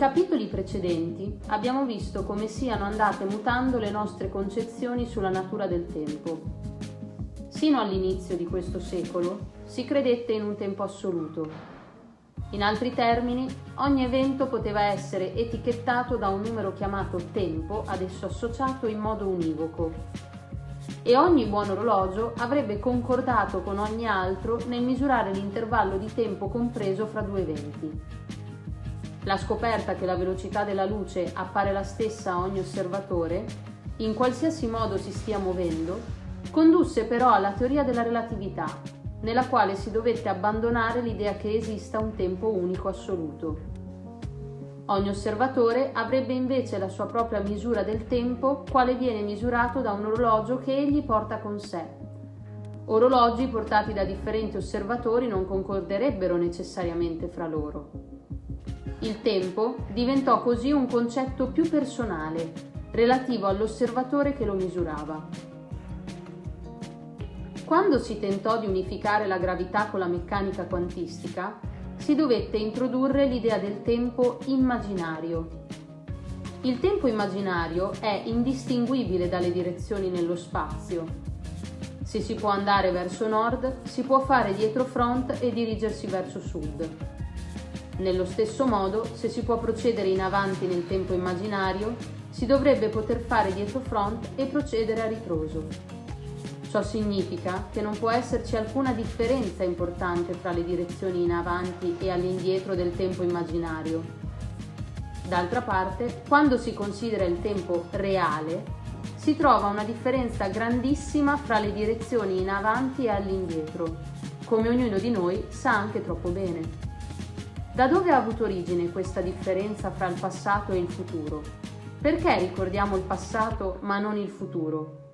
capitoli precedenti abbiamo visto come siano andate mutando le nostre concezioni sulla natura del tempo. Sino all'inizio di questo secolo si credette in un tempo assoluto. In altri termini, ogni evento poteva essere etichettato da un numero chiamato tempo ad esso associato in modo univoco. E ogni buon orologio avrebbe concordato con ogni altro nel misurare l'intervallo di tempo compreso fra due eventi. La scoperta che la velocità della luce appare la stessa a ogni osservatore, in qualsiasi modo si stia muovendo, condusse però alla teoria della relatività, nella quale si dovette abbandonare l'idea che esista un tempo unico assoluto. Ogni osservatore avrebbe invece la sua propria misura del tempo, quale viene misurato da un orologio che egli porta con sé. Orologi portati da differenti osservatori non concorderebbero necessariamente fra loro. Il tempo diventò così un concetto più personale, relativo all'osservatore che lo misurava. Quando si tentò di unificare la gravità con la meccanica quantistica, si dovette introdurre l'idea del tempo immaginario. Il tempo immaginario è indistinguibile dalle direzioni nello spazio. Se si può andare verso nord, si può fare dietro front e dirigersi verso sud. Nello stesso modo, se si può procedere in avanti nel tempo immaginario, si dovrebbe poter fare dietro front e procedere a ritroso. Ciò significa che non può esserci alcuna differenza importante fra le direzioni in avanti e all'indietro del tempo immaginario. D'altra parte, quando si considera il tempo reale, si trova una differenza grandissima fra le direzioni in avanti e all'indietro, come ognuno di noi sa anche troppo bene. Da dove ha avuto origine questa differenza fra il passato e il futuro? Perché ricordiamo il passato ma non il futuro?